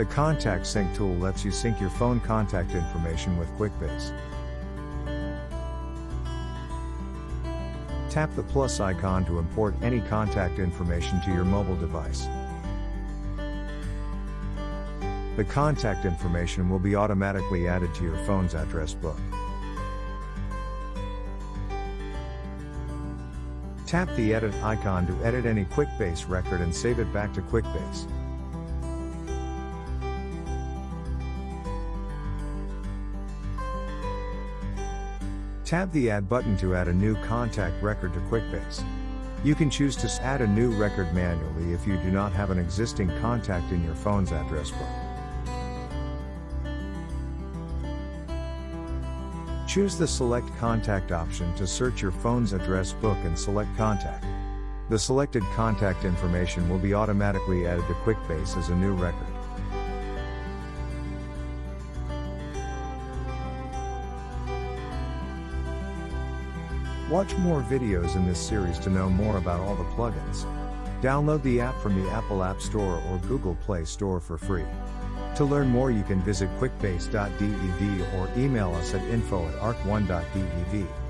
The Contact Sync tool lets you sync your phone contact information with QuickBase. Tap the plus icon to import any contact information to your mobile device. The contact information will be automatically added to your phone's address book. Tap the edit icon to edit any QuickBase record and save it back to QuickBase. Tap the Add button to add a new contact record to QuickBase. You can choose to add a new record manually if you do not have an existing contact in your phone's address book. Choose the Select Contact option to search your phone's address book and select Contact. The selected contact information will be automatically added to QuickBase as a new record. Watch more videos in this series to know more about all the plugins. Download the app from the Apple App Store or Google Play Store for free. To learn more you can visit quickbase.dev or email us at info at arc1.dev.